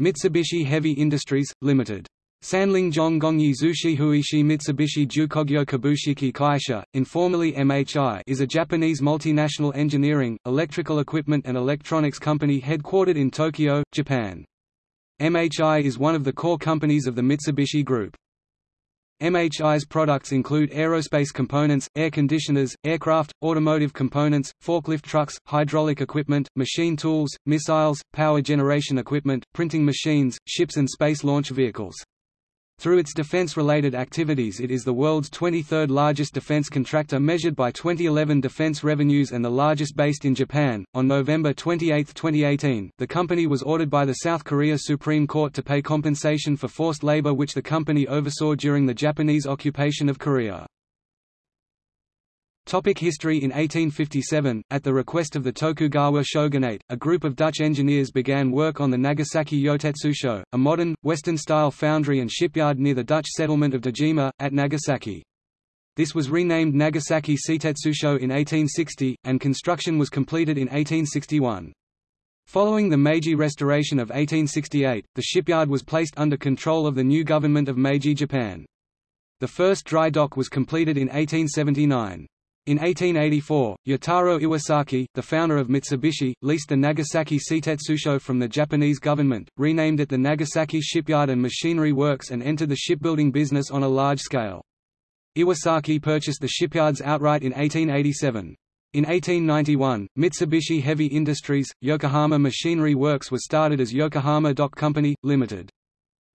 Mitsubishi Heavy Industries, Limited. Sanling Zhongongyi Zushi Huishi Mitsubishi Jukogyo Kabushiki Kaisha, informally MHI is a Japanese multinational engineering, electrical equipment and electronics company headquartered in Tokyo, Japan. MHI is one of the core companies of the Mitsubishi Group. MHI's products include aerospace components, air conditioners, aircraft, automotive components, forklift trucks, hydraulic equipment, machine tools, missiles, power generation equipment, printing machines, ships and space launch vehicles. Through its defense-related activities it is the world's 23rd largest defense contractor measured by 2011 defense revenues and the largest based in Japan. On November 28, 2018, the company was ordered by the South Korea Supreme Court to pay compensation for forced labor which the company oversaw during the Japanese occupation of Korea. Topic history In 1857, at the request of the Tokugawa shogunate, a group of Dutch engineers began work on the Nagasaki Yotetsusho, a modern, Western-style foundry and shipyard near the Dutch settlement of Dejima, at Nagasaki. This was renamed Nagasaki Shitetsusho in 1860, and construction was completed in 1861. Following the Meiji Restoration of 1868, the shipyard was placed under control of the new government of Meiji Japan. The first dry dock was completed in 1879. In 1884, Yataro Iwasaki, the founder of Mitsubishi, leased the Nagasaki Shitetsusho from the Japanese government, renamed it the Nagasaki Shipyard and Machinery Works and entered the shipbuilding business on a large scale. Iwasaki purchased the shipyards outright in 1887. In 1891, Mitsubishi Heavy Industries, Yokohama Machinery Works was started as Yokohama Dock Company, Limited.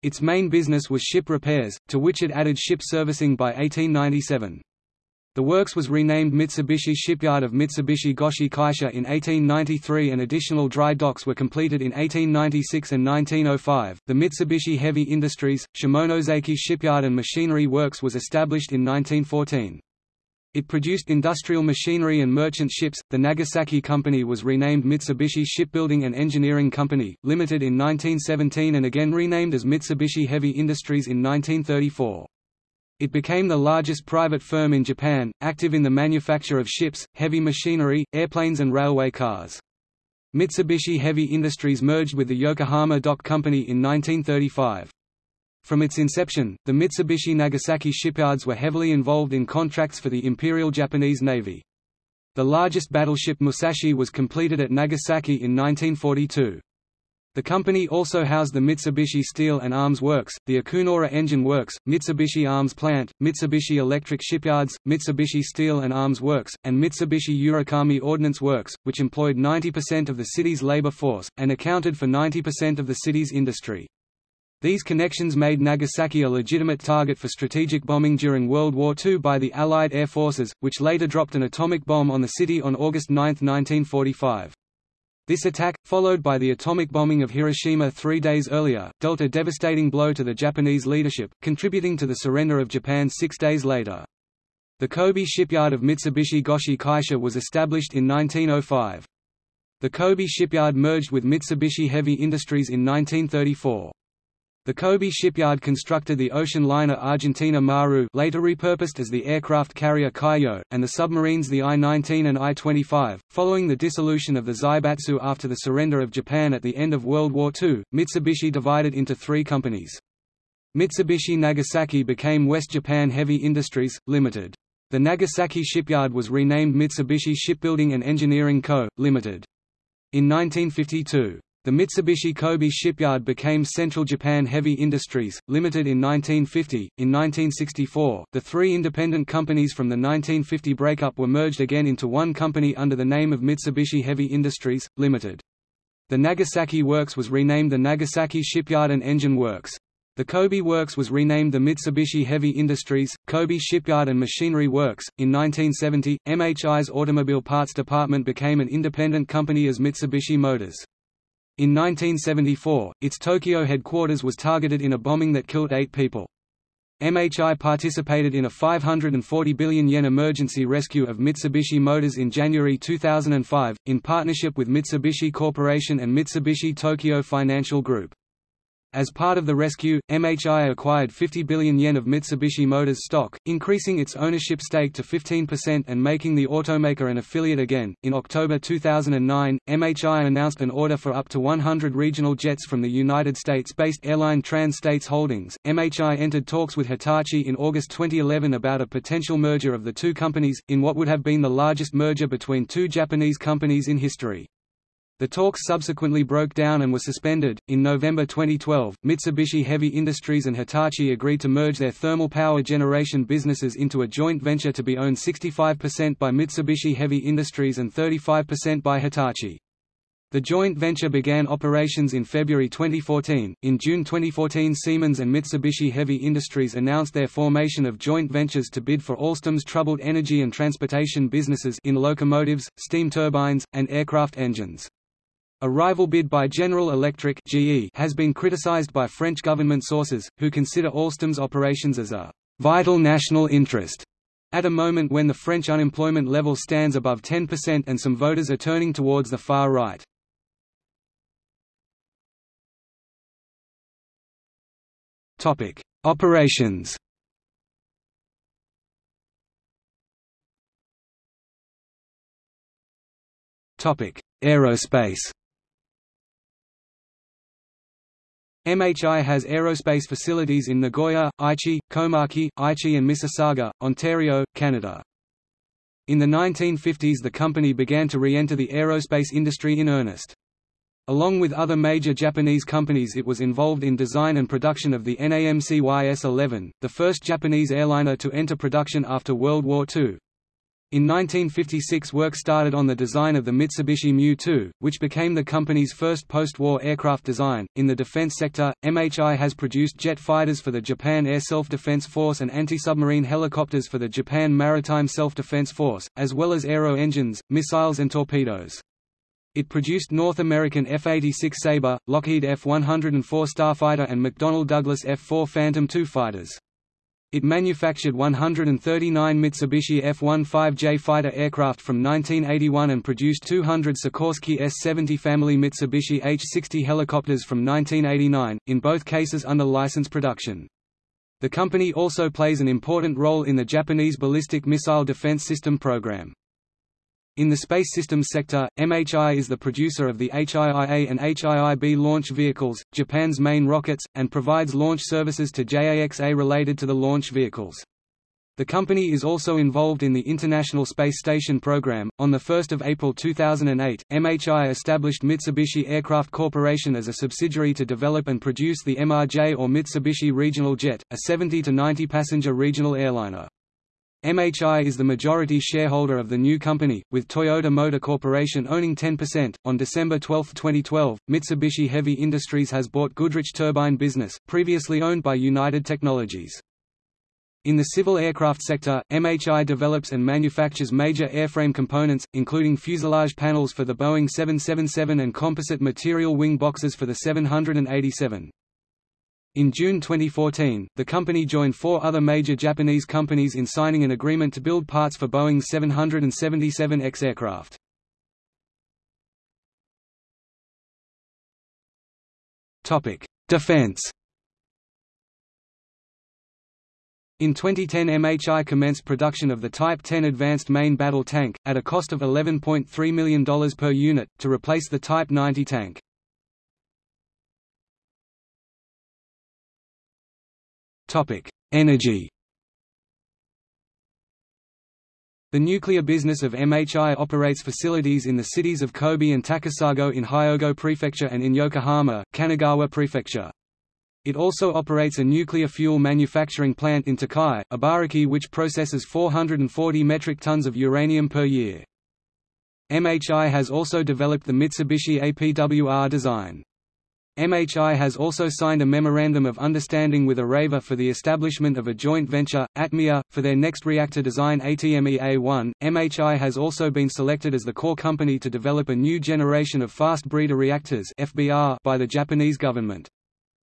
Its main business was ship repairs, to which it added ship servicing by 1897. The works was renamed Mitsubishi Shipyard of Mitsubishi Goshi Kaisha in 1893 and additional dry docks were completed in 1896 and 1905. The Mitsubishi Heavy Industries, Shimonoseki Shipyard and Machinery Works was established in 1914. It produced industrial machinery and merchant ships. The Nagasaki Company was renamed Mitsubishi Shipbuilding and Engineering Company, Limited in 1917 and again renamed as Mitsubishi Heavy Industries in 1934. It became the largest private firm in Japan, active in the manufacture of ships, heavy machinery, airplanes and railway cars. Mitsubishi Heavy Industries merged with the Yokohama Dock Company in 1935. From its inception, the Mitsubishi Nagasaki shipyards were heavily involved in contracts for the Imperial Japanese Navy. The largest battleship Musashi was completed at Nagasaki in 1942. The company also housed the Mitsubishi Steel and Arms Works, the Akunoura Engine Works, Mitsubishi Arms Plant, Mitsubishi Electric Shipyards, Mitsubishi Steel and Arms Works, and Mitsubishi Urakami Ordnance Works, which employed 90% of the city's labor force, and accounted for 90% of the city's industry. These connections made Nagasaki a legitimate target for strategic bombing during World War II by the Allied air forces, which later dropped an atomic bomb on the city on August 9, 1945. This attack, followed by the atomic bombing of Hiroshima three days earlier, dealt a devastating blow to the Japanese leadership, contributing to the surrender of Japan six days later. The Kobe shipyard of Mitsubishi Goshi Kaisha was established in 1905. The Kobe shipyard merged with Mitsubishi Heavy Industries in 1934. The Kobe shipyard constructed the ocean liner Argentina Maru later repurposed as the aircraft carrier Kaiyo, and the submarines the I-19 and I-25. Following the dissolution of the Zaibatsu after the surrender of Japan at the end of World War II, Mitsubishi divided into three companies. Mitsubishi Nagasaki became West Japan Heavy Industries, Limited. The Nagasaki shipyard was renamed Mitsubishi Shipbuilding and Engineering Co., Limited. In 1952, the Mitsubishi Kobe shipyard became Central Japan Heavy Industries, Limited in 1950. In 1964, the three independent companies from the 1950 breakup were merged again into one company under the name of Mitsubishi Heavy Industries, Limited. The Nagasaki Works was renamed the Nagasaki Shipyard and Engine Works. The Kobe Works was renamed the Mitsubishi Heavy Industries, Kobe Shipyard and Machinery Works. In 1970, MHI's automobile parts department became an independent company as Mitsubishi Motors. In 1974, its Tokyo headquarters was targeted in a bombing that killed eight people. MHI participated in a 540 billion yen emergency rescue of Mitsubishi Motors in January 2005, in partnership with Mitsubishi Corporation and Mitsubishi Tokyo Financial Group. As part of the rescue, MHI acquired 50 billion yen of Mitsubishi Motors stock, increasing its ownership stake to 15% and making the automaker an affiliate again. In October 2009, MHI announced an order for up to 100 regional jets from the United States-based airline Trans States Holdings. MHI entered talks with Hitachi in August 2011 about a potential merger of the two companies, in what would have been the largest merger between two Japanese companies in history. The talks subsequently broke down and were suspended. In November 2012, Mitsubishi Heavy Industries and Hitachi agreed to merge their thermal power generation businesses into a joint venture to be owned 65% by Mitsubishi Heavy Industries and 35% by Hitachi. The joint venture began operations in February 2014. In June 2014, Siemens and Mitsubishi Heavy Industries announced their formation of joint ventures to bid for Alstom's troubled energy and transportation businesses in locomotives, steam turbines, and aircraft engines. A rival bid by General Electric GE has been criticized by French government sources, who consider Alstom's operations as a vital national interest. At a moment when the French unemployment level stands above 10% and some voters are turning towards the far right. Topic: Operations. Topic: Aerospace. MHI has aerospace facilities in Nagoya, Aichi, Komaki, Aichi and Mississauga, Ontario, Canada. In the 1950s the company began to re-enter the aerospace industry in earnest. Along with other major Japanese companies it was involved in design and production of the NAMC YS-11, the first Japanese airliner to enter production after World War II. In 1956 work started on the design of the Mitsubishi Mu-2, which became the company's first post-war aircraft design. In the defense sector, MHI has produced jet fighters for the Japan Air Self-Defense Force and anti-submarine helicopters for the Japan Maritime Self-Defense Force, as well as aero engines, missiles and torpedoes. It produced North American F-86 Sabre, Lockheed F-104 Starfighter and McDonnell Douglas F-4 Phantom II fighters. It manufactured 139 Mitsubishi F-15J fighter aircraft from 1981 and produced 200 Sikorsky S-70 family Mitsubishi H-60 helicopters from 1989, in both cases under license production. The company also plays an important role in the Japanese ballistic missile defense system program. In the space systems sector, MHI is the producer of the HIIA and HIIB launch vehicles, Japan's main rockets, and provides launch services to JAXA related to the launch vehicles. The company is also involved in the International Space Station program. On the 1st of April 2008, MHI established Mitsubishi Aircraft Corporation as a subsidiary to develop and produce the MRJ or Mitsubishi Regional Jet, a 70 to 90 passenger regional airliner. MHI is the majority shareholder of the new company, with Toyota Motor Corporation owning 10%. On December 12, 2012, Mitsubishi Heavy Industries has bought Goodrich Turbine Business, previously owned by United Technologies. In the civil aircraft sector, MHI develops and manufactures major airframe components, including fuselage panels for the Boeing 777 and composite material wing boxes for the 787. In June 2014, the company joined four other major Japanese companies in signing an agreement to build parts for Boeing's 777X aircraft. Defense In 2010 MHI commenced production of the Type 10 Advanced Main Battle Tank, at a cost of $11.3 million per unit, to replace the Type 90 tank. Energy The nuclear business of MHI operates facilities in the cities of Kobe and Takasago in Hyogo Prefecture and in Yokohama, Kanagawa Prefecture. It also operates a nuclear fuel manufacturing plant in Tokai, Ibaraki which processes 440 metric tons of uranium per year. MHI has also developed the Mitsubishi APWR design. MHI has also signed a Memorandum of Understanding with Areva for the establishment of a joint venture, ATMEA, for their next reactor design ATMEA-1. MHI has also been selected as the core company to develop a new generation of fast breeder reactors by the Japanese government.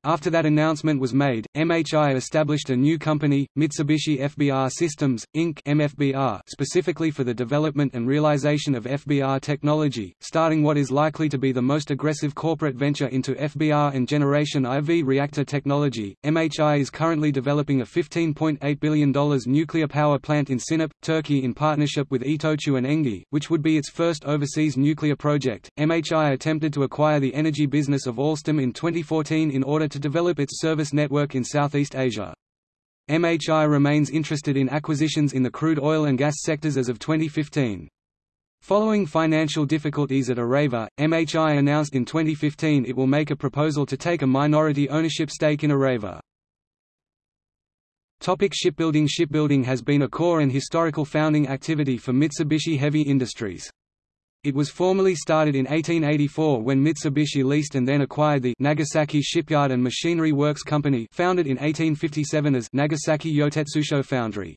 After that announcement was made, MHI established a new company, Mitsubishi FBR Systems, Inc. MFBR, specifically for the development and realization of FBR technology, starting what is likely to be the most aggressive corporate venture into FBR and generation IV reactor technology. MHI is currently developing a $15.8 billion nuclear power plant in Sinop, Turkey in partnership with Itochu and Engie, which would be its first overseas nuclear project. MHI attempted to acquire the energy business of Alstom in 2014 in order to develop its service network in Southeast Asia. MHI remains interested in acquisitions in the crude oil and gas sectors as of 2015. Following financial difficulties at Areva, MHI announced in 2015 it will make a proposal to take a minority ownership stake in Areva. Topic shipbuilding Shipbuilding has been a core and historical founding activity for Mitsubishi Heavy Industries. It was formally started in 1884 when Mitsubishi leased and then acquired the Nagasaki Shipyard and Machinery Works Company founded in 1857 as Nagasaki Yotetsusho Foundry.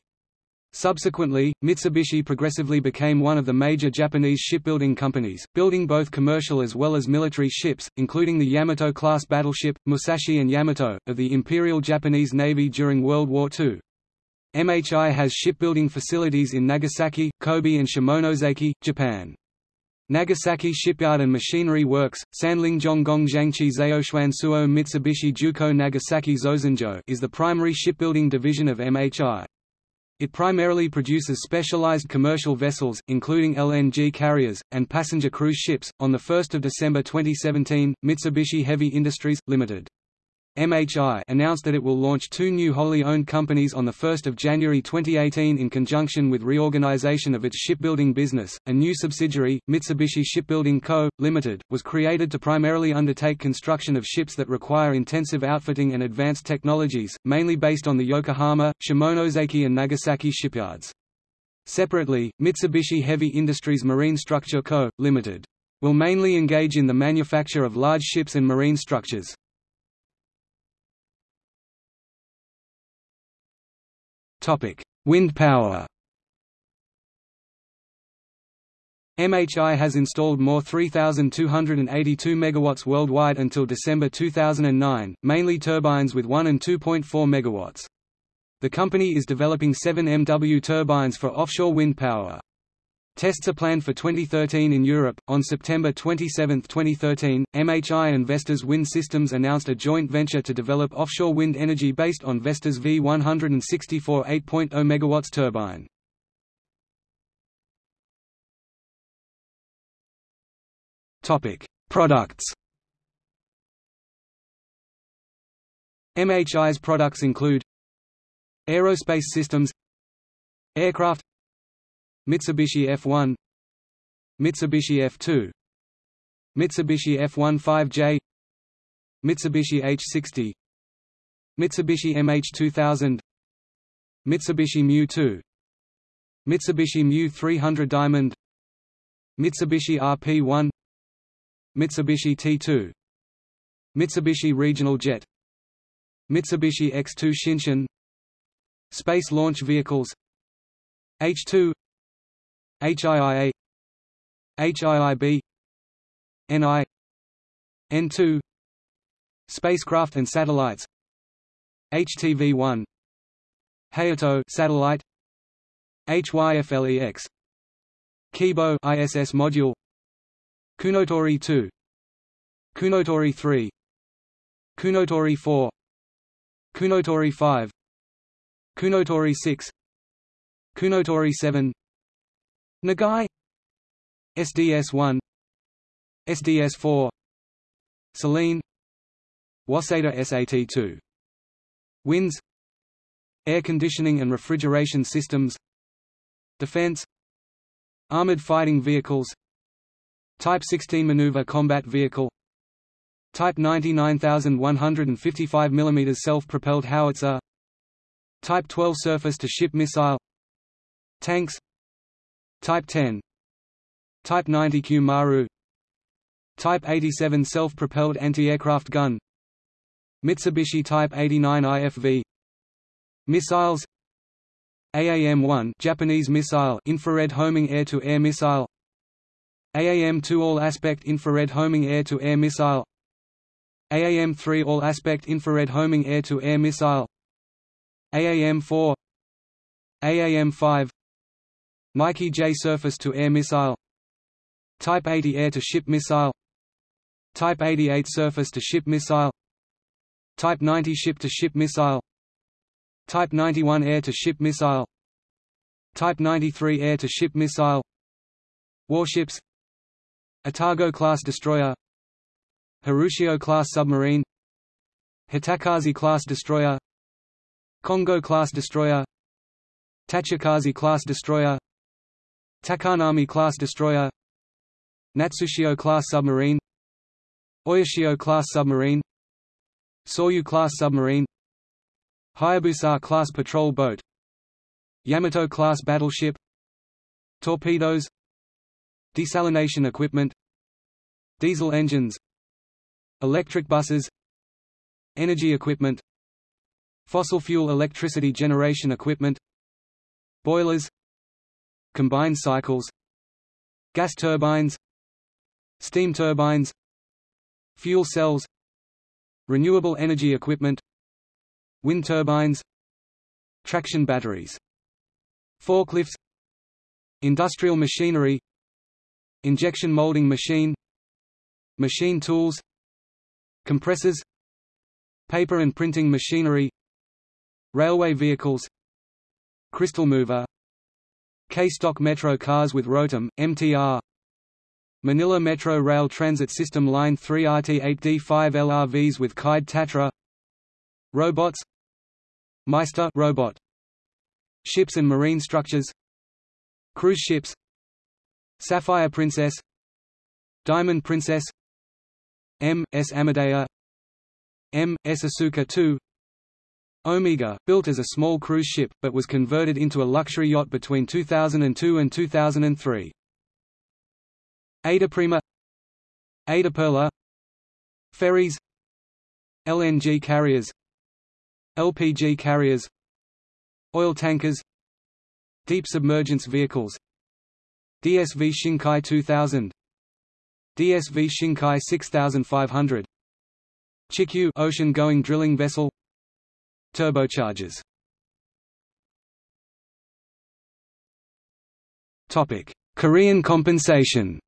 Subsequently, Mitsubishi progressively became one of the major Japanese shipbuilding companies, building both commercial as well as military ships, including the Yamato-class battleship, Musashi and Yamato, of the Imperial Japanese Navy during World War II. MHI has shipbuilding facilities in Nagasaki, Kobe and Shimonoseki, Japan. Nagasaki Shipyard and Machinery Works, Sanling Zhonggong Zhangqi Zaoshuan Suo Mitsubishi Juko Nagasaki Zozenjo is the primary shipbuilding division of MHI. It primarily produces specialized commercial vessels, including LNG carriers, and passenger cruise ships. On 1 December 2017, Mitsubishi Heavy Industries, Limited. MHI announced that it will launch two new wholly owned companies on 1 January 2018 in conjunction with reorganization of its shipbuilding business. A new subsidiary, Mitsubishi Shipbuilding Co., Limited, was created to primarily undertake construction of ships that require intensive outfitting and advanced technologies, mainly based on the Yokohama, Shimonoseki and Nagasaki shipyards. Separately, Mitsubishi Heavy Industries Marine Structure Co., Limited, will mainly engage in the manufacture of large ships and marine structures. Wind power. MHI has installed more 3,282 MW worldwide until December 2009, mainly turbines with 1 and 2.4 MW. The company is developing 7 MW turbines for offshore wind power. Tests are planned for 2013 in Europe. On September 27, 2013, MHI and Vestas Wind Systems announced a joint venture to develop offshore wind energy based on Vestas V164 8.0 MW turbine. Topic: Products. MHI's products include Aerospace systems Aircraft Mitsubishi F1 Mitsubishi F2 Mitsubishi F15J Mitsubishi H60 Mitsubishi MH2000 Mitsubishi Mu-2 Mitsubishi Mu-300 Diamond Mitsubishi RP-1 Mitsubishi T2 Mitsubishi Regional Jet Mitsubishi X2 Shinshin Space Launch Vehicles H2 HIIA HIIB NI N2 Spacecraft and satellites HTV-1 Hayato satellite HYFLEX Kibo ISS module Kounotori 2 Kounotori 3 Kounotori 4 Kounotori 5 Kounotori 6 Kounotori 7 Nagai. SDS1 SDS4 Selene. Waseda SAT2 Winds. Air conditioning and refrigeration systems. Defense. Armored fighting vehicles. Type 16 maneuver combat vehicle. Type 99155 mm self-propelled howitzer. Type 12 surface-to-ship missile. Tanks Type 10 Type 90 Q Maru. Type 87 self-propelled anti-aircraft gun. Mitsubishi Type 89 IFV Missiles. AAM-1 Japanese missile infrared homing air-to-air -air missile AAM-2 all-aspect infrared homing air-to-air -air missile AAM-3 All-Aspect Infrared Homing Air-to-Air Missile. AAM-4 AAM-5 Nike J Surface-to-Air Missile. Type 80 Air-to-Ship Missile. Type 88 Surface-to-Ship Missile. Type 90 Ship-to-Ship Missile. Type 91 Air-to-Ship Missile. Type 93 Air-to-Ship Missile. Warships. Atago-class destroyer. Harushio-class submarine. Hatakaze-class destroyer. Kongo-class destroyer. Tachikaze-class destroyer Takanami-class destroyer Natsushio-class submarine Oyashio-class submarine Soryu-class submarine Hayabusa-class patrol boat Yamato-class battleship Torpedoes Desalination equipment Diesel engines Electric buses Energy equipment Fossil fuel electricity generation equipment Boilers Combined cycles Gas turbines Steam turbines Fuel cells Renewable energy equipment Wind turbines Traction batteries Forklifts Industrial machinery Injection molding machine Machine tools Compressors Paper and printing machinery Railway vehicles Crystal mover K-Stock Metro cars with Rotem, MTR Manila Metro Rail Transit System Line 3 RT8D5 LRVs with Kaid Tatra Robots Meister robot Ships and marine structures Cruise ships Sapphire Princess Diamond Princess M. S. Amadea M. S. Asuka II Omega, built as a small cruise ship, but was converted into a luxury yacht between 2002 and 2003. AIDAprima Ada Perla Ferries LNG carriers LPG carriers Oil tankers Deep submergence vehicles DSV Shinkai 2000 DSV Shinkai 6500 Chikyu ocean-going drilling vessel Turbochargers. Topic: Korean compensation.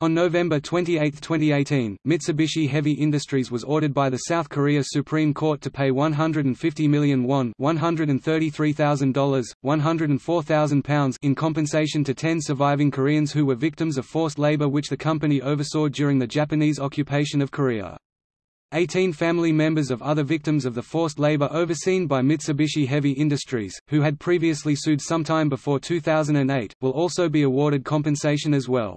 On November 28, 2018, Mitsubishi Heavy Industries was ordered by the South Korea Supreme Court to pay 150 million won $133,000, 104,000 pounds in compensation to 10 surviving Koreans who were victims of forced labor which the company oversaw during the Japanese occupation of Korea. 18 family members of other victims of the forced labor overseen by Mitsubishi Heavy Industries, who had previously sued sometime before 2008, will also be awarded compensation as well.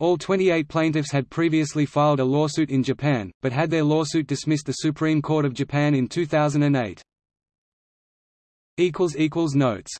All 28 plaintiffs had previously filed a lawsuit in Japan, but had their lawsuit dismissed the Supreme Court of Japan in 2008. Notes